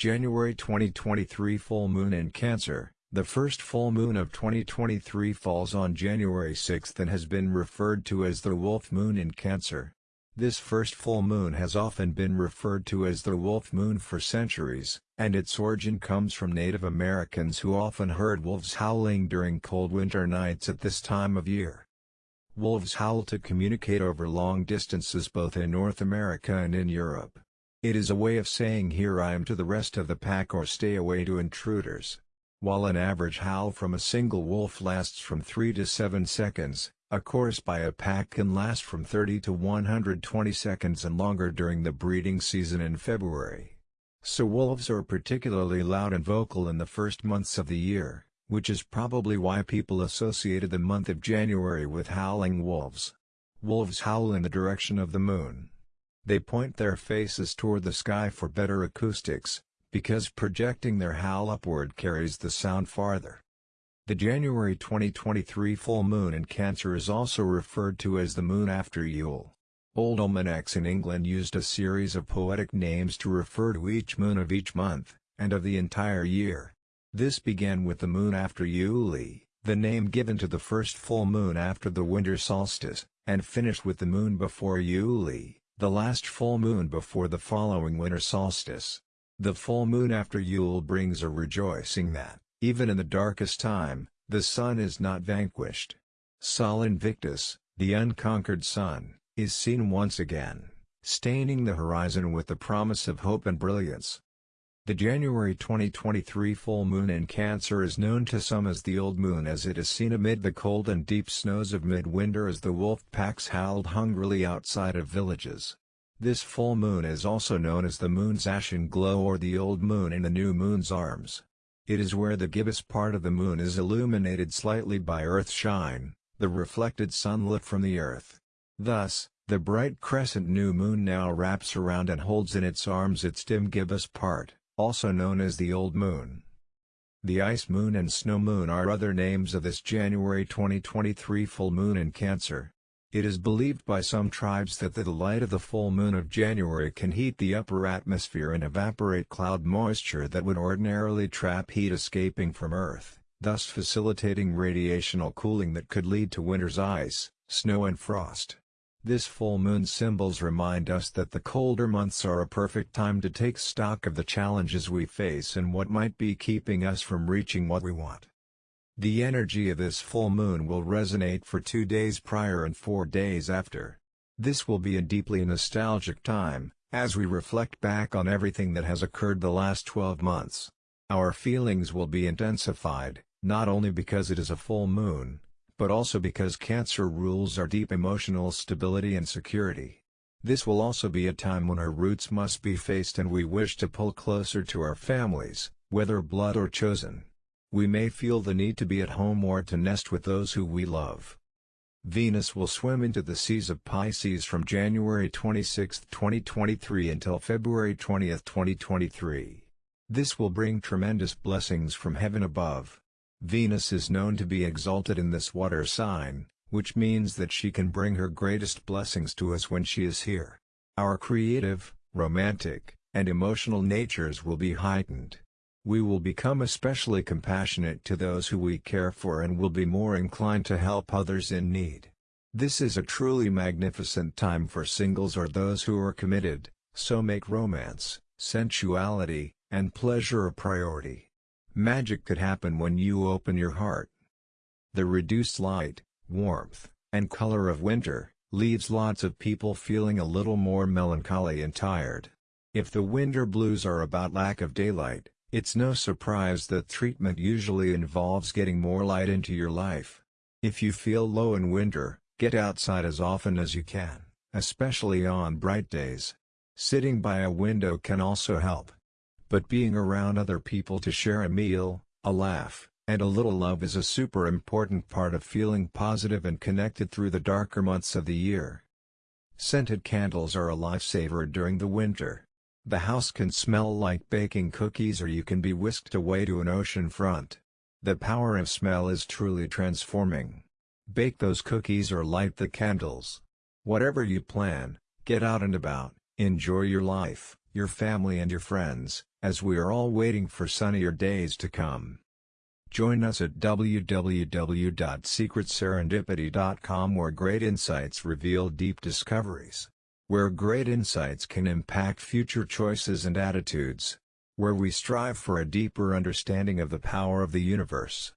January 2023 Full Moon in Cancer The first full moon of 2023 falls on January 6 and has been referred to as the Wolf Moon in Cancer. This first full moon has often been referred to as the Wolf Moon for centuries, and its origin comes from Native Americans who often heard wolves howling during cold winter nights at this time of year. Wolves howl to communicate over long distances both in North America and in Europe. It is a way of saying here I am to the rest of the pack or stay away to intruders. While an average howl from a single wolf lasts from 3 to 7 seconds, a chorus by a pack can last from 30 to 120 seconds and longer during the breeding season in February. So wolves are particularly loud and vocal in the first months of the year, which is probably why people associated the month of January with howling wolves. Wolves howl in the direction of the moon. They point their faces toward the sky for better acoustics, because projecting their howl upward carries the sound farther. The January 2023 full moon in Cancer is also referred to as the moon after Yule. Old almanacs in England used a series of poetic names to refer to each moon of each month, and of the entire year. This began with the moon after Yule, the name given to the first full moon after the winter solstice, and finished with the moon before Yule, the last full moon before the following winter solstice. The full moon after Yule brings a rejoicing that, even in the darkest time, the sun is not vanquished. Sol Invictus, the unconquered sun, is seen once again, staining the horizon with the promise of hope and brilliance. The January 2023 full moon in Cancer is known to some as the Old Moon as it is seen amid the cold and deep snows of midwinter as the wolf packs howled hungrily outside of villages. This full moon is also known as the moon's ashen glow or the old moon in the new moon's arms. It is where the gibbous part of the moon is illuminated slightly by earth shine, the reflected sunlight from the earth. Thus, the bright crescent new moon now wraps around and holds in its arms its dim gibbous part also known as the Old Moon. The Ice Moon and Snow Moon are other names of this January 2023 full moon in Cancer. It is believed by some tribes that the light of the full moon of January can heat the upper atmosphere and evaporate cloud moisture that would ordinarily trap heat escaping from Earth, thus facilitating radiational cooling that could lead to winter's ice, snow and frost. This full moon symbols remind us that the colder months are a perfect time to take stock of the challenges we face and what might be keeping us from reaching what we want. The energy of this full moon will resonate for two days prior and four days after. This will be a deeply nostalgic time, as we reflect back on everything that has occurred the last 12 months. Our feelings will be intensified, not only because it is a full moon, but also because Cancer rules our deep emotional stability and security. This will also be a time when our roots must be faced and we wish to pull closer to our families, whether blood or chosen. We may feel the need to be at home or to nest with those who we love. Venus will swim into the seas of Pisces from January 26, 2023 until February 20, 2023. This will bring tremendous blessings from heaven above. Venus is known to be exalted in this water sign, which means that she can bring her greatest blessings to us when she is here. Our creative, romantic, and emotional natures will be heightened. We will become especially compassionate to those who we care for and will be more inclined to help others in need. This is a truly magnificent time for singles or those who are committed, so make romance, sensuality, and pleasure a priority. Magic could happen when you open your heart. The reduced light, warmth, and color of winter, leaves lots of people feeling a little more melancholy and tired. If the winter blues are about lack of daylight, it's no surprise that treatment usually involves getting more light into your life. If you feel low in winter, get outside as often as you can, especially on bright days. Sitting by a window can also help but being around other people to share a meal, a laugh, and a little love is a super important part of feeling positive and connected through the darker months of the year. Scented candles are a lifesaver during the winter. The house can smell like baking cookies or you can be whisked away to an ocean front. The power of smell is truly transforming. Bake those cookies or light the candles. Whatever you plan, get out and about, enjoy your life your family and your friends, as we are all waiting for sunnier days to come. Join us at www.secretserendipity.com where great insights reveal deep discoveries. Where great insights can impact future choices and attitudes. Where we strive for a deeper understanding of the power of the universe.